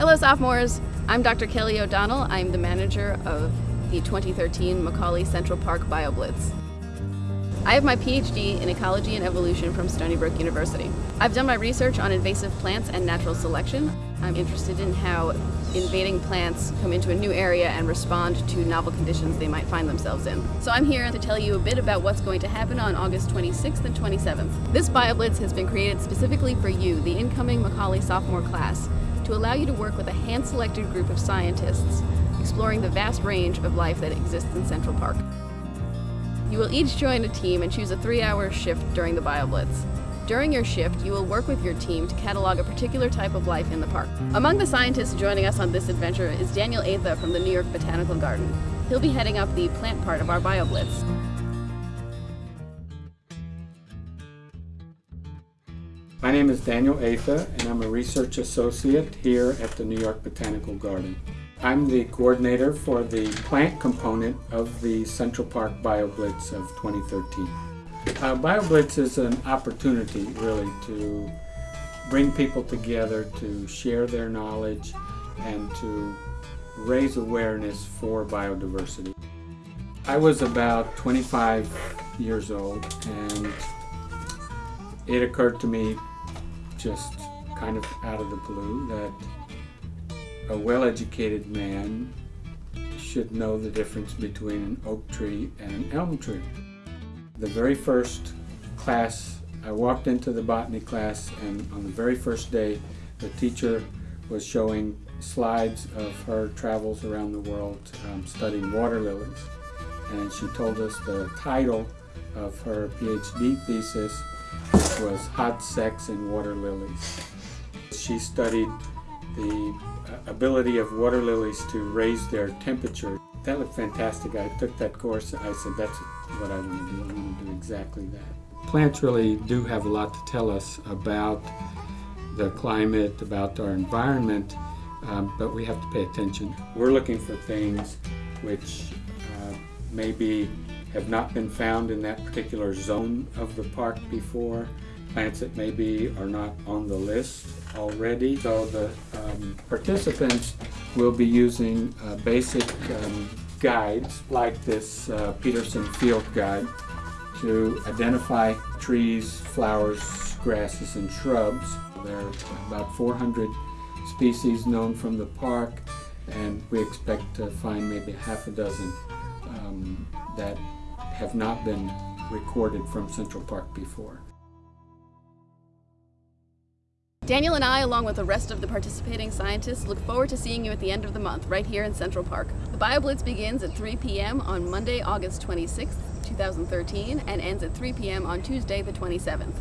Hello sophomores, I'm Dr. Kelly O'Donnell. I'm the manager of the 2013 Macaulay Central Park BioBlitz. I have my PhD in Ecology and Evolution from Stony Brook University. I've done my research on invasive plants and natural selection. I'm interested in how invading plants come into a new area and respond to novel conditions they might find themselves in. So I'm here to tell you a bit about what's going to happen on August 26th and 27th. This BioBlitz has been created specifically for you, the incoming Macaulay sophomore class, to allow you to work with a hand-selected group of scientists exploring the vast range of life that exists in Central Park. You will each join a team and choose a three-hour shift during the BioBlitz. During your shift, you will work with your team to catalog a particular type of life in the park. Among the scientists joining us on this adventure is Daniel Atha from the New York Botanical Garden. He'll be heading up the plant part of our BioBlitz. My name is Daniel Atha, and I'm a research associate here at the New York Botanical Garden. I'm the coordinator for the plant component of the Central Park BioBlitz of 2013. Uh, BioBlitz is an opportunity, really, to bring people together to share their knowledge and to raise awareness for biodiversity. I was about 25 years old and it occurred to me just kind of out of the blue that a well-educated man should know the difference between an oak tree and an elm tree. The very first class, I walked into the botany class and on the very first day the teacher was showing slides of her travels around the world um, studying water lilies and she told us the title of her PhD thesis was Hot Sex and Water Lilies. She studied the uh, ability of water lilies to raise their temperature. That looked fantastic. I took that course. I said, that's what I want to do. I want to do exactly that. Plants really do have a lot to tell us about the climate, about our environment, um, but we have to pay attention. We're looking for things which uh, maybe have not been found in that particular zone of the park before plants that maybe are not on the list already. So the um, participants will be using uh, basic um, guides like this uh, Peterson Field Guide to identify trees, flowers, grasses, and shrubs. There are about 400 species known from the park and we expect to find maybe half a dozen um, that have not been recorded from Central Park before. Daniel and I, along with the rest of the participating scientists, look forward to seeing you at the end of the month, right here in Central Park. The BioBlitz begins at 3 p.m. on Monday, August 26th, 2013, and ends at 3 p.m. on Tuesday, the 27th.